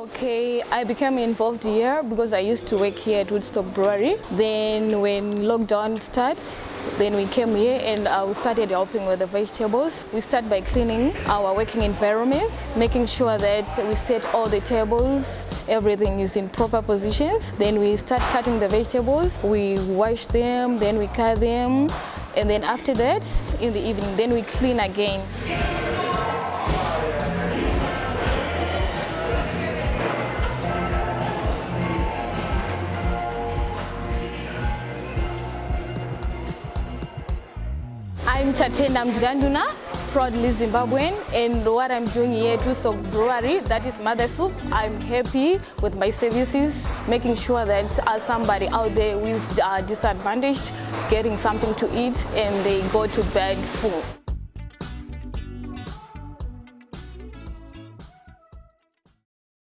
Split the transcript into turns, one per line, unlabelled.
Okay, I became involved here because I used to work here at Woodstock Brewery. Then when lockdown starts, then we came here and uh, we started helping with the vegetables. We start by cleaning our working environments, making sure that we set all the tables, everything is in proper positions. Then we start cutting the vegetables, we wash them, then we cut them, and then after that, in the evening, then we clean again. I'm Tatenda Mjiganduna, proudly Zimbabwean, and what I'm doing here at Woodstock Brewery, that is Mother Soup. I'm happy with my services, making sure that somebody out there who is uh, disadvantaged getting something to eat and they go to bed full.